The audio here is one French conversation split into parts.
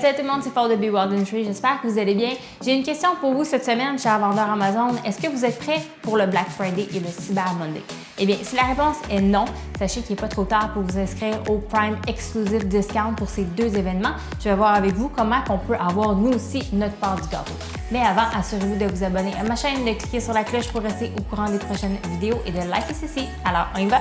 Salut tout le monde, c'est Paul de Be Wild Tree. J'espère que vous allez bien. J'ai une question pour vous cette semaine, cher vendeur Amazon. Est-ce que vous êtes prêts pour le Black Friday et le Cyber Monday? Eh bien, si la réponse est non, sachez qu'il n'est pas trop tard pour vous inscrire au Prime Exclusive Discount pour ces deux événements. Je vais voir avec vous comment on peut avoir nous aussi notre part du gâteau. Mais avant, assurez-vous de vous abonner à ma chaîne, de cliquer sur la cloche pour rester au courant des prochaines vidéos et de liker ceci. Alors, on y va!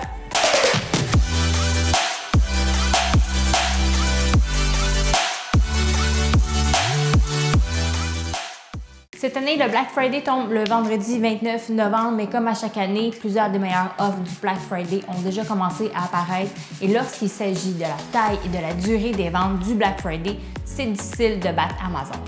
Cette année, le Black Friday tombe le vendredi 29 novembre, mais comme à chaque année, plusieurs des meilleures offres du Black Friday ont déjà commencé à apparaître. Et lorsqu'il s'agit de la taille et de la durée des ventes du Black Friday, c'est difficile de battre Amazon.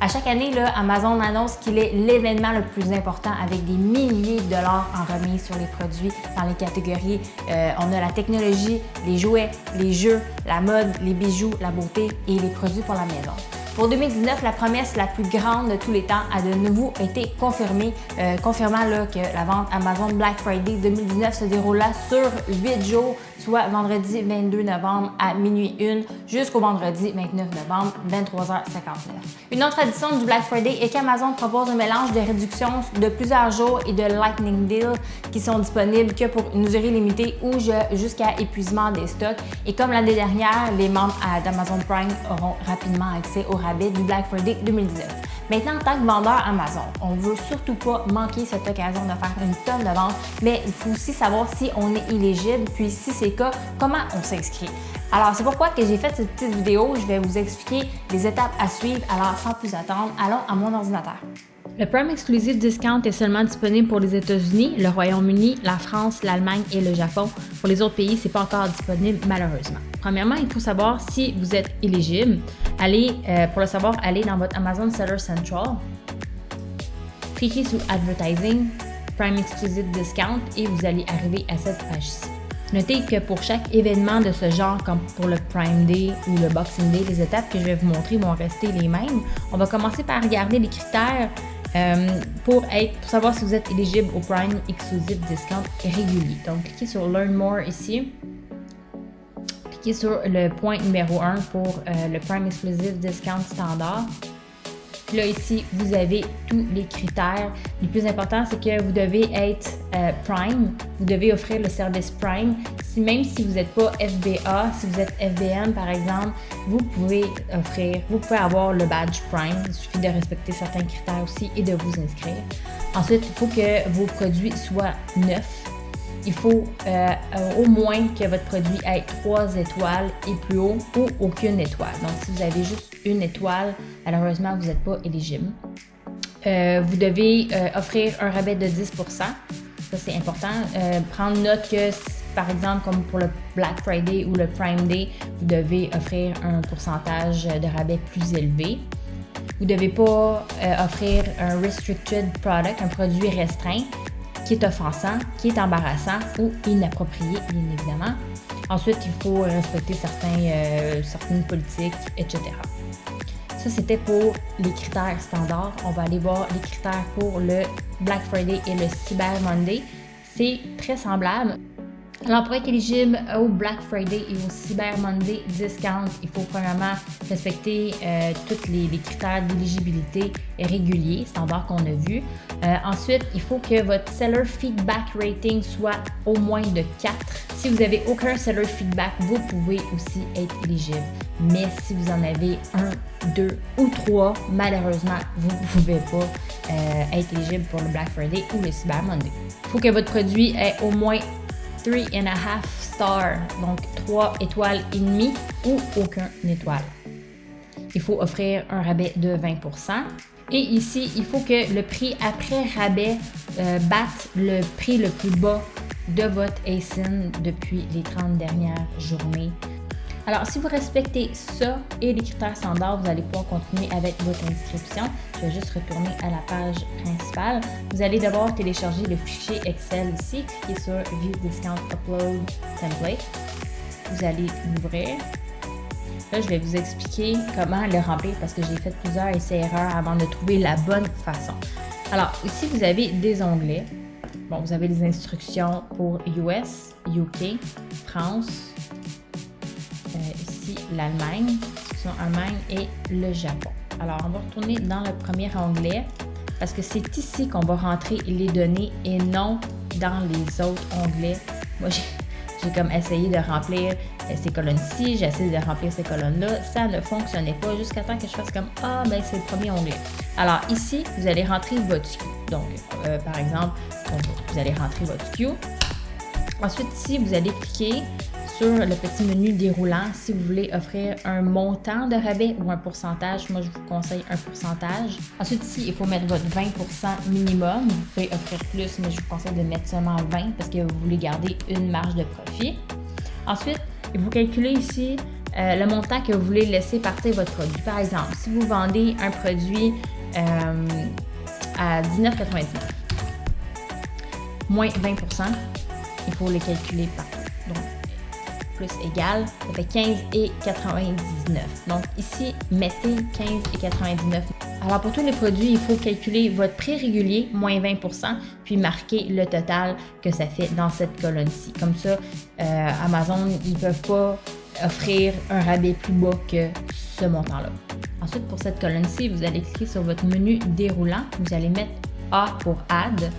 À chaque année, là, Amazon annonce qu'il est l'événement le plus important avec des milliers de dollars en remise sur les produits dans les catégories. Euh, on a la technologie, les jouets, les jeux, la mode, les bijoux, la beauté et les produits pour la maison. Pour 2019, la promesse la plus grande de tous les temps a de nouveau été confirmée, euh, confirmant que la vente Amazon Black Friday 2019 se déroula sur 8 jours, soit vendredi 22 novembre à minuit 1 jusqu'au vendredi 29 novembre 23h59. Une autre addition du Black Friday est qu'Amazon propose un mélange de réductions de plusieurs jours et de Lightning Deal qui sont disponibles que pour une durée limitée ou jusqu'à épuisement des stocks. Et comme l'année dernière, les membres d'Amazon Prime auront rapidement accès au du Black Friday 2019. Maintenant, en tant que vendeur Amazon, on ne veut surtout pas manquer cette occasion de faire une tonne de ventes, mais il faut aussi savoir si on est éligible, puis si c'est le cas, comment on s'inscrit. Alors, c'est pourquoi que j'ai fait cette petite vidéo. Je vais vous expliquer les étapes à suivre. Alors, sans plus attendre, allons à mon ordinateur. Le Prime Exclusive Discount est seulement disponible pour les États-Unis, le Royaume-Uni, la France, l'Allemagne et le Japon. Pour les autres pays, ce n'est pas encore disponible malheureusement. Premièrement, il faut savoir si vous êtes éligible. Allez, euh, pour le savoir, allez dans votre Amazon Seller Central, cliquez sur Advertising, Prime Exclusive Discount et vous allez arriver à cette page-ci. Notez que pour chaque événement de ce genre, comme pour le Prime Day ou le Boxing Day, les étapes que je vais vous montrer vont rester les mêmes. On va commencer par regarder les critères euh, pour, savoir si vous êtes éligible au Prime Exclusive Discount régulier. Donc, cliquez sur Learn More ici. Cliquez sur le point numéro 1 pour euh, le Prime Exclusive Discount standard. Là, ici, vous avez tous les critères. Le plus important, c'est que vous devez être euh, Prime. Vous devez offrir le service Prime. Si, même si vous n'êtes pas FBA, si vous êtes FBM, par exemple, vous pouvez offrir, vous pouvez avoir le badge Prime. Il suffit de respecter certains critères aussi et de vous inscrire. Ensuite, il faut que vos produits soient neufs il faut euh, au moins que votre produit ait trois étoiles et plus haut ou aucune étoile. Donc, si vous avez juste une étoile, malheureusement, vous n'êtes pas éligible. Euh, vous devez euh, offrir un rabais de 10% Ça, c'est important. prendre note que, par exemple, comme pour le Black Friday ou le Prime Day, vous devez offrir un pourcentage de rabais plus élevé. Vous ne devez pas offrir un restricted product, un produit restreint qui est offensant, qui est embarrassant ou inapproprié, bien évidemment. Ensuite, il faut respecter certains, euh, certaines politiques, etc. Ça, c'était pour les critères standards. On va aller voir les critères pour le Black Friday et le Cyber Monday. C'est très semblable. Alors, pour être éligible au Black Friday et au Cyber Monday Discount, il faut premièrement respecter euh, tous les, critères d'éligibilité réguliers, standard qu'on a vu. Euh, ensuite, il faut que votre Seller Feedback Rating soit au moins de 4. Si vous n'avez aucun Seller Feedback, vous pouvez aussi être éligible. Mais si vous en avez un, deux ou trois, malheureusement, vous ne pouvez pas euh, être éligible pour le Black Friday ou le Cyber Monday. Il faut que votre produit ait au moins 3 and a half star, donc 3 étoiles et demie ou aucun étoile. Il faut offrir un rabais de 20 et ici, il faut que le prix après rabais euh, batte le prix le plus bas de votre ASIN depuis les 30 dernières journées alors, si vous respectez ça et les critères standards, vous allez pouvoir continuer avec votre inscription. Je vais juste retourner à la page principale. Vous allez d'abord télécharger le fichier Excel ici, cliquez sur View Discount Upload Template. Vous allez l'ouvrir. Là, je vais vous expliquer comment le remplir parce que j'ai fait plusieurs essais-erreurs avant de trouver la bonne façon. Alors, ici, vous avez des onglets. Bon, vous avez les instructions pour US, UK, France, l'Allemagne. sont Allemagne et le Japon. Alors, on va retourner dans le premier onglet parce que c'est ici qu'on va rentrer les données et non dans les autres onglets. Moi, j'ai comme essayé de remplir euh, ces colonnes-ci, j'ai essayé de remplir ces colonnes-là, ça ne fonctionnait pas jusqu'à temps que je fasse comme Ah, ben c'est le premier onglet. Alors ici, vous allez rentrer votre SKU. Donc, euh, par exemple, vous allez rentrer votre SKU. Ensuite, ici, vous allez cliquer sur le petit menu déroulant si vous voulez offrir un montant de rabais ou un pourcentage. Moi, je vous conseille un pourcentage. Ensuite, ici, il faut mettre votre 20% minimum. Vous pouvez offrir plus, mais je vous conseille de mettre seulement 20 parce que vous voulez garder une marge de profit. Ensuite, vous calculez ici euh, le montant que vous voulez laisser partir votre produit. Par exemple, si vous vendez un produit euh, à 19,99, moins 20% il faut le calculer par plus égal, ça fait 15 et 99. Donc ici, mettez 15 et 99. Alors pour tous les produits, il faut calculer votre prix régulier, moins 20% puis marquer le total que ça fait dans cette colonne-ci. Comme ça, euh, Amazon, ils ne peuvent pas offrir un rabais plus bas que ce montant-là. Ensuite, pour cette colonne-ci, vous allez cliquer sur votre menu déroulant. Vous allez mettre A pour Add.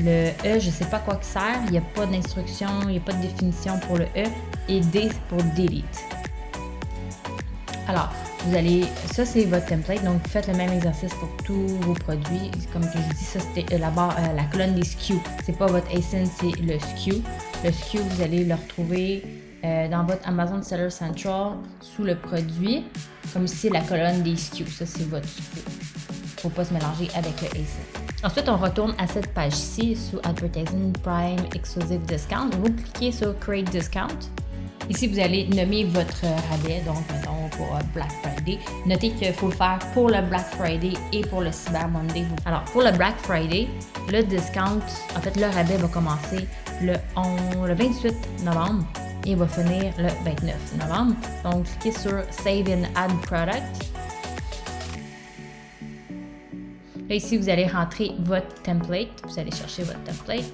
Le E, je ne sais pas quoi que sert. Il n'y a pas d'instruction, il n'y a pas de définition pour le E. Et D pour Delete. Alors, vous allez, ça c'est votre template, donc faites le même exercice pour tous vos produits. Comme je vous dis, ça c'était la, barre, euh, la colonne des SKU. C'est pas votre ASIN, c'est le SKU. Le SKU, vous allez le retrouver euh, dans votre Amazon Seller Central sous le produit, comme ici la colonne des SKU. Ça c'est votre SKU. Faut pas se mélanger avec le ASIN. Ensuite, on retourne à cette page-ci sous Advertising Prime Exclusive Discount. Vous cliquez sur Create Discount. Ici, vous allez nommer votre rabais, donc mettons pour Black Friday. Notez qu'il faut le faire pour le Black Friday et pour le Cyber Monday. Alors, pour le Black Friday, le discount, en fait, le rabais va commencer le, le 28 novembre et va finir le 29 novembre. Donc, cliquez sur Save and Add Product. Là, ici, vous allez rentrer votre template. Vous allez chercher votre template.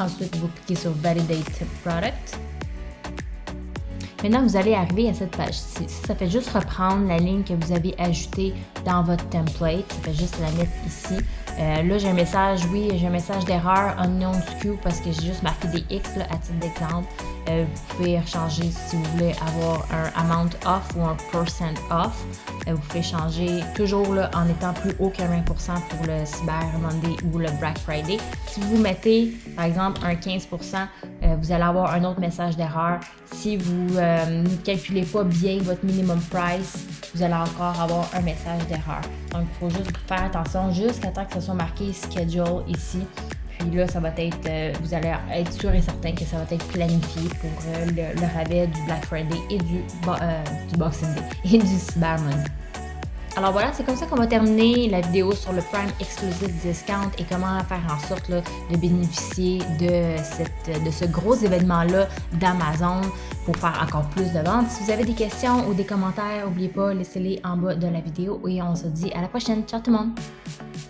Ensuite, vous cliquez sur Validate Product. Maintenant, vous allez arriver à cette page-ci. Ça fait juste reprendre la ligne que vous avez ajoutée dans votre template. Ça fait juste la mettre ici. Euh, là, j'ai un message, oui, j'ai un message d'erreur unknown SKU parce que j'ai juste marqué des X à titre d'exemple. Euh, vous pouvez changer si vous voulez avoir un amount off ou un percent off. Euh, vous pouvez changer toujours là, en étant plus haut que 20% pour le Cyber Monday ou le Black Friday. Si vous mettez par exemple un 15%, euh, vous allez avoir un autre message d'erreur. Si vous ne calculez pas bien votre minimum price, vous allez encore avoir un message d'erreur. Donc il faut juste faire attention jusqu'à temps que ce soit marqué schedule ici puis là, ça va être, euh, vous allez être sûr et certain que ça va être planifié pour euh, le, rabais du Black Friday et du, euh, Boxing Day et du Cyber Monday. Alors voilà, c'est comme ça qu'on va terminer la vidéo sur le Prime Exclusive Discount et comment faire en sorte de bénéficier de, cette, de ce gros événement-là d'Amazon pour faire encore plus de ventes. Si vous avez des questions ou des commentaires, n'oubliez pas, laissez-les en bas de la vidéo et on se dit à la prochaine. Ciao tout le monde!